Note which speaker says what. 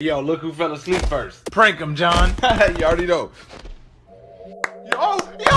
Speaker 1: Yo, look who fell asleep first.
Speaker 2: Prank him, John.
Speaker 1: you already know. Yo, yo!